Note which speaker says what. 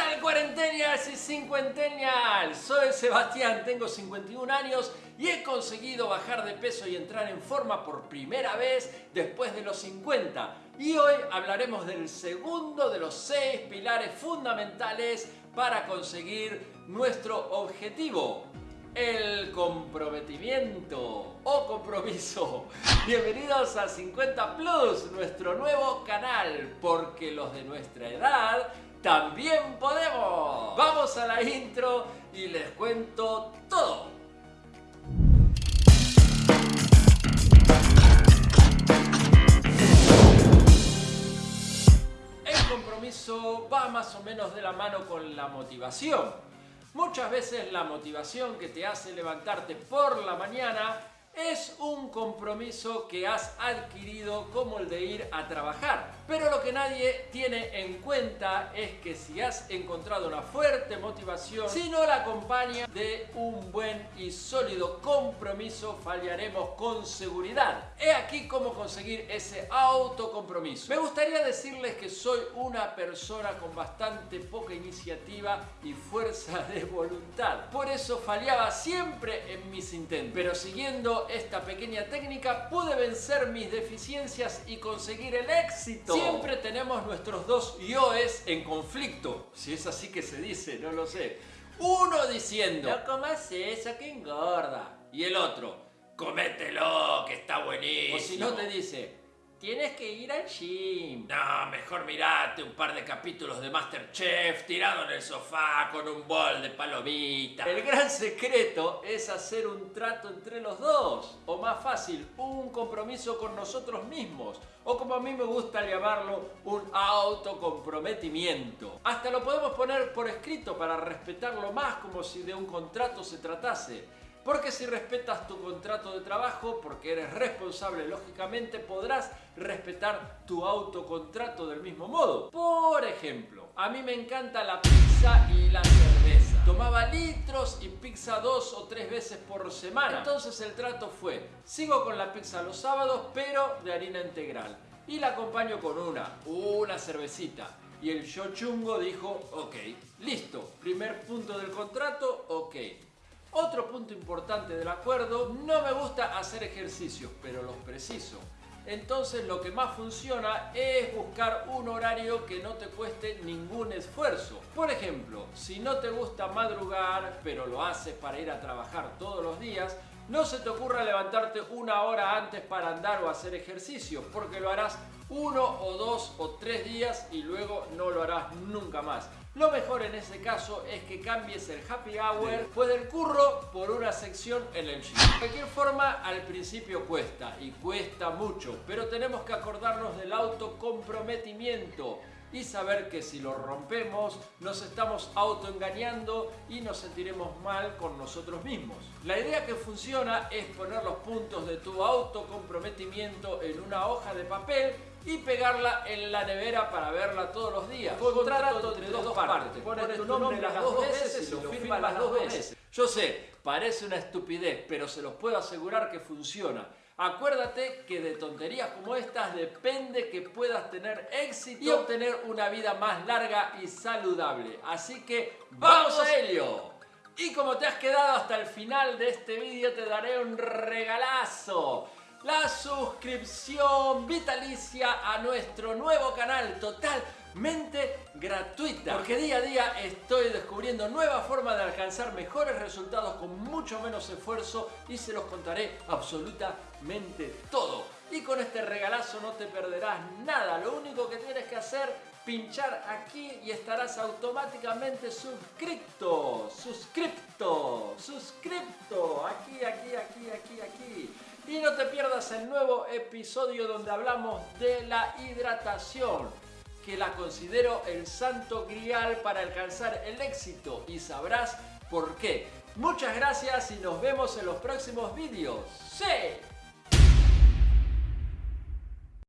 Speaker 1: tal cuarentenas y cincuentennials? Soy Sebastián, tengo 51 años y he conseguido bajar de peso y entrar en forma por primera vez después de los 50. Y hoy hablaremos del segundo de los seis pilares fundamentales para conseguir nuestro objetivo, el comprometimiento o compromiso. Bienvenidos a 50 Plus, nuestro nuevo canal, porque los de nuestra edad también podemos. Vamos a la intro y les cuento todo. El compromiso va más o menos de la mano con la motivación. Muchas veces la motivación que te hace levantarte por la mañana es un compromiso que has adquirido como el de ir a trabajar. Pero lo que nadie tiene en cuenta es que si has encontrado una fuerte motivación, si no la acompaña de un buen y sólido compromiso, fallaremos con seguridad. He aquí cómo conseguir ese autocompromiso. Me gustaría decirles que soy una persona con bastante poca iniciativa y fuerza de voluntad. Por eso fallaba siempre en mis intentos. Pero siguiendo esta pequeña técnica pude vencer mis deficiencias y conseguir el éxito. Siempre tenemos nuestros dos yoes en conflicto, si es así que se dice, no lo sé. Uno diciendo, no comas eso que engorda. Y el otro, comételo que está buenísimo. O si no te dice, Tienes que ir al gym. No, mejor mirate un par de capítulos de Masterchef tirado en el sofá con un bol de palomitas. El gran secreto es hacer un trato entre los dos. O más fácil, un compromiso con nosotros mismos. O como a mí me gusta llamarlo, un autocomprometimiento. Hasta lo podemos poner por escrito para respetarlo más como si de un contrato se tratase. Porque si respetas tu contrato de trabajo, porque eres responsable, lógicamente podrás respetar tu autocontrato del mismo modo. Por ejemplo, a mí me encanta la pizza y la cerveza. Tomaba litros y pizza dos o tres veces por semana. Entonces el trato fue, sigo con la pizza los sábados, pero de harina integral. Y la acompaño con una, una cervecita. Y el yo chungo dijo, ok, listo, primer punto del contrato, ok. Otro punto importante del acuerdo, no me gusta hacer ejercicios, pero los preciso. Entonces lo que más funciona es buscar un horario que no te cueste ningún esfuerzo. Por ejemplo, si no te gusta madrugar, pero lo haces para ir a trabajar todos los días, no se te ocurra levantarte una hora antes para andar o hacer ejercicio, porque lo harás uno o dos o tres días y luego no lo harás nunca más. Lo mejor en ese caso es que cambies el happy hour después del curro por una sección en el gym. De cualquier forma, al principio cuesta y cuesta mucho, pero tenemos que acordarnos del autocomprometimiento y saber que si lo rompemos nos estamos autoengañando y nos sentiremos mal con nosotros mismos. La idea que funciona es poner los puntos de tu autocomprometimiento en una hoja de papel y pegarla en la nevera para verla todos los días. Contrato entre dos partes. Pones tu nombre las dos veces y lo firmas las dos veces. Yo sé, parece una estupidez, pero se los puedo asegurar que funciona. Acuérdate que de tonterías como estas depende que puedas tener éxito y obtener una vida más larga y saludable. Así que ¡vamos a ello! Y como te has quedado hasta el final de este vídeo te daré un regalazo la suscripción vitalicia a nuestro nuevo canal totalmente gratuita. Porque día a día estoy descubriendo nuevas formas de alcanzar mejores resultados con mucho menos esfuerzo y se los contaré absolutamente todo. Y con este regalazo no te perderás nada. Lo único que tienes que hacer pinchar aquí y estarás automáticamente suscrito, suscripto, suscripto, aquí, aquí, aquí, aquí, aquí. Y no te pierdas el nuevo episodio donde hablamos de la hidratación, que la considero el santo grial para alcanzar el éxito y sabrás por qué. Muchas gracias y nos vemos en los próximos vídeos. ¡Sí!